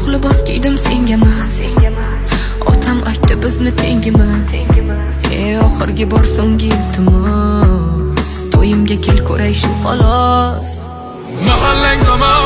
oq libos kiydim senga emas. Otam aytdi bizni tengimiz e oxirgi bor so'nggi iltimos. To'yimga kel ko'ray shu xolos. Mahallang tomon